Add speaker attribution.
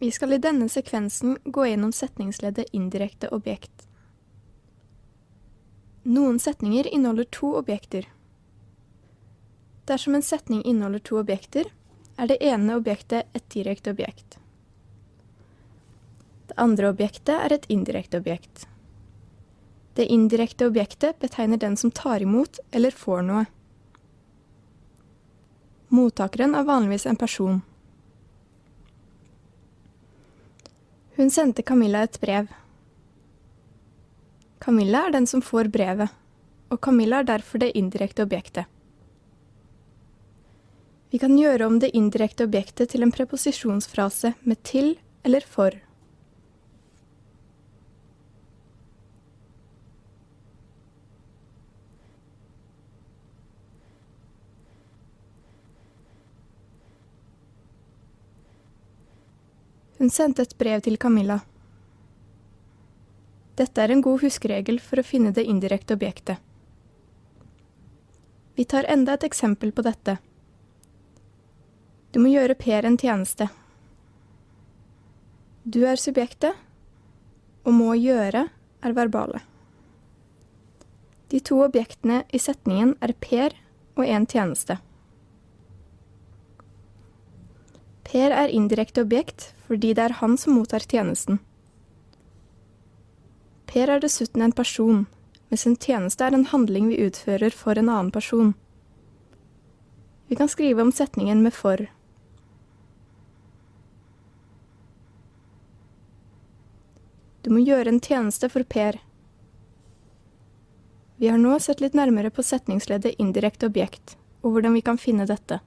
Speaker 1: Vi skal i denne sekvensen gå gjennom setningsleddet indirekte objekt. Noen setninger inneholder to objekter. Dersom en setning inneholder to objekter, er det ene objektet et direkte objekt. Det andre objektet er et indirekte objekt. Det indirekte objektet betegner den som tar imot eller får noe. Mottakeren er vanligvis en person. Hun sendte Camilla et brev. Camilla er den som får brevet, og Camilla er derfor det indirekte objektet. Vi kan gjøre om det indirekte objektet til en preposisjonsfrase med til eller for. Hun sendte et brev til Camilla. Dette er en god huskeregel for å finne det indirekte objektet. Vi tar enda et eksempel på dette. Du må gjøre Per en tjeneste. Du er subjektet, og må gjøre er verbale. De to objektene i setningen er Per og en tjeneste. Per er indirekte objekt fordi det er han som mottar tjenesten. Per er dessuten en person, mens en tjeneste er en handling vi utfører for en annen person. Vi kan skrive om setningen med for. Du må gjøre en tjeneste for Per. Vi har nå sett litt nærmere på setningsleddet indirekte objekt, og hvordan vi kan finne dette.